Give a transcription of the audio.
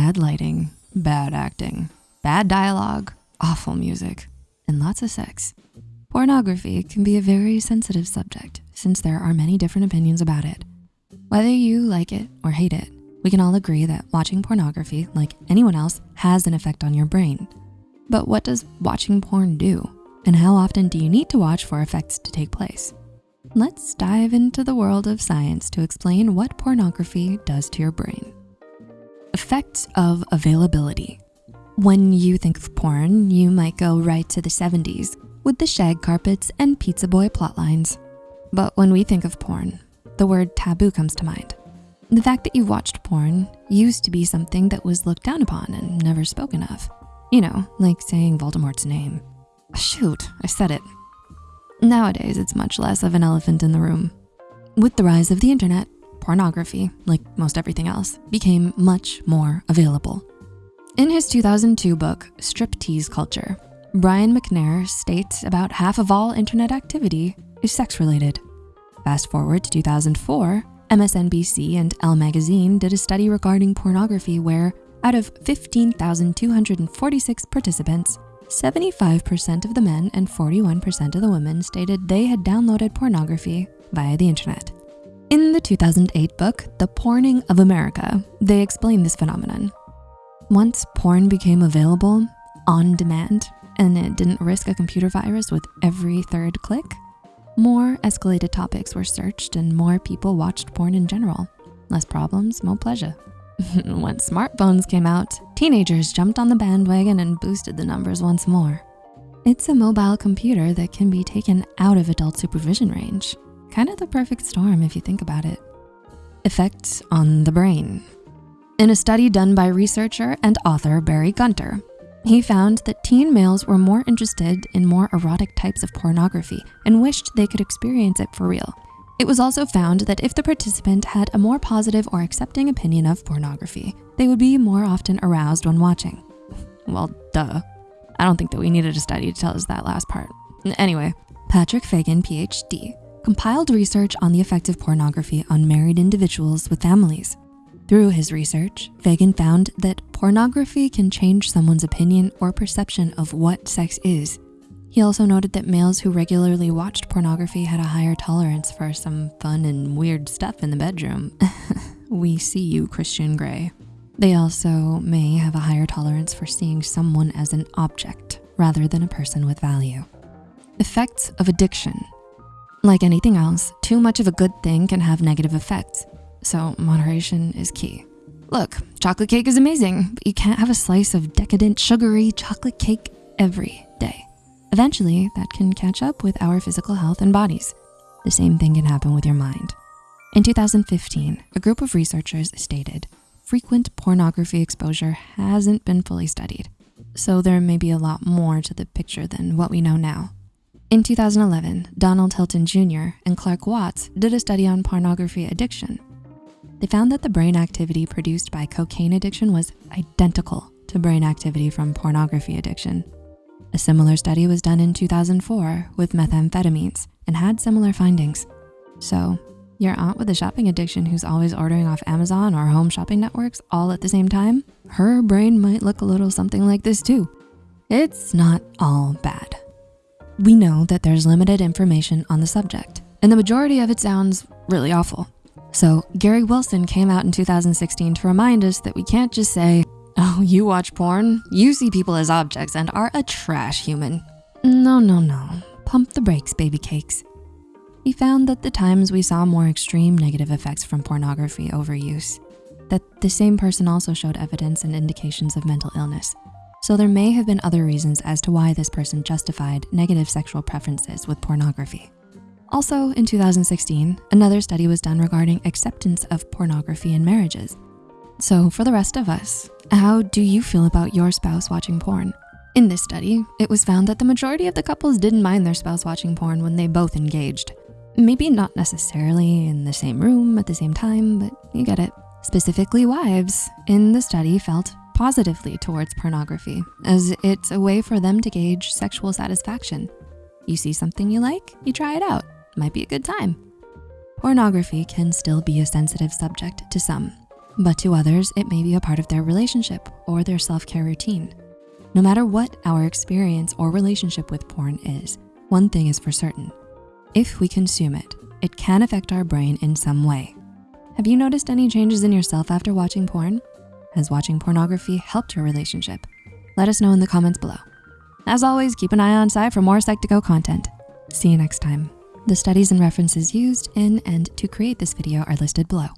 bad lighting, bad acting, bad dialogue, awful music, and lots of sex. Pornography can be a very sensitive subject since there are many different opinions about it. Whether you like it or hate it, we can all agree that watching pornography, like anyone else, has an effect on your brain. But what does watching porn do? And how often do you need to watch for effects to take place? Let's dive into the world of science to explain what pornography does to your brain. Effects of availability. When you think of porn, you might go right to the 70s with the shag carpets and pizza boy plotlines. But when we think of porn, the word taboo comes to mind. The fact that you've watched porn used to be something that was looked down upon and never spoken of. You know, like saying Voldemort's name. Shoot, I said it. Nowadays, it's much less of an elephant in the room. With the rise of the internet, pornography, like most everything else, became much more available. In his 2002 book, Striptease Culture, Brian McNair states about half of all internet activity is sex-related. Fast forward to 2004, MSNBC and Elle Magazine did a study regarding pornography where out of 15,246 participants, 75% of the men and 41% of the women stated they had downloaded pornography via the internet. The 2008 book, The Porning of America, they explain this phenomenon. Once porn became available on demand and it didn't risk a computer virus with every third click, more escalated topics were searched and more people watched porn in general. Less problems, more pleasure. when smartphones came out, teenagers jumped on the bandwagon and boosted the numbers once more. It's a mobile computer that can be taken out of adult supervision range. Kind of the perfect storm if you think about it. Effects on the brain. In a study done by researcher and author Barrie Gunter, he found that teen males were more interested in more erotic types of pornography and wished they could experience it for real. It was also found that if the participant had a more positive or accepting opinion of pornography, they would be more often aroused when watching. Well, duh. I don't think that we needed a study to tell us that last part. Anyway, Patrick Fagan, PhD, compiled research on the effect of pornography on married individuals with families. Through his research, Fagan found that pornography can change someone's opinion or perception of what sex is he also noted that males who regularly watched pornography had a higher tolerance for some fun and weird stuff in the bedroom. we see you, Christian Grey. They also may have a higher tolerance for seeing someone as an object rather than a person with value. Effects of addiction. Like anything else, too much of a good thing can have negative effects. So moderation is key. Look, chocolate cake is amazing, but you can't have a slice of decadent, sugary chocolate cake every day. Eventually, that can catch up with our physical health and bodies. The same thing can happen with your mind. In 2015, a group of researchers stated, frequent pornography exposure hasn't been fully studied, so there may be a lot more to the picture than what we know now. In 2011, Donald Hilton Jr. and Clark Watts did a study on pornography addiction. They found that the brain activity produced by cocaine addiction was identical to brain activity from pornography addiction. A similar study was done in 2004 with methamphetamines and had similar findings. So your aunt with a shopping addiction who's always ordering off Amazon or home shopping networks all at the same time, her brain might look a little something like this too. It's not all bad. We know that there's limited information on the subject and the majority of it sounds really awful. So Gary Wilson came out in 2016 to remind us that we can't just say, Oh, you watch porn? You see people as objects and are a trash human. No, no, no. Pump the brakes, baby cakes. He found that the times we saw more extreme negative effects from pornography overuse, that the same person also showed evidence and indications of mental illness. So there may have been other reasons as to why this person justified negative sexual preferences with pornography. Also in 2016, another study was done regarding acceptance of pornography in marriages. So for the rest of us, how do you feel about your spouse watching porn? In this study, it was found that the majority of the couples didn't mind their spouse watching porn when they both engaged. Maybe not necessarily in the same room at the same time, but you get it. Specifically wives in the study felt positively towards pornography as it's a way for them to gauge sexual satisfaction. You see something you like, you try it out. Might be a good time. Pornography can still be a sensitive subject to some, but to others, it may be a part of their relationship or their self-care routine. No matter what our experience or relationship with porn is, one thing is for certain. If we consume it, it can affect our brain in some way. Have you noticed any changes in yourself after watching porn? Has watching pornography helped your relationship? Let us know in the comments below. As always, keep an eye on side for more Psych2Go content. See you next time. The studies and references used in and to create this video are listed below.